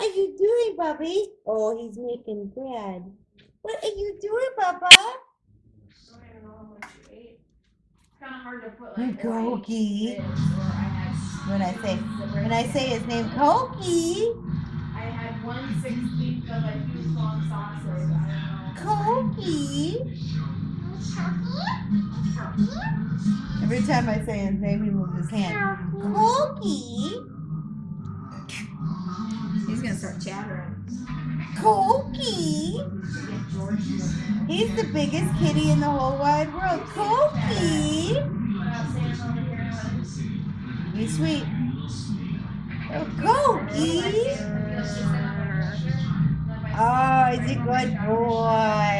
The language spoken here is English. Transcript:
are you doing, Bubby? Oh, he's making bread. What are you doing, Bubba? I don't know what you ate. It's kind of hard to put like. Koki. Or I. When I say when I say his name, Koki. I had one sixteenth of a huge long sausage. I don't know. Koki. Every time I say his name, he moves his hand. Koki. Start chattering. Koki. He's the biggest kitty in the whole wide world. Koki. Be sweet. Oh. Oh, he's a good boy.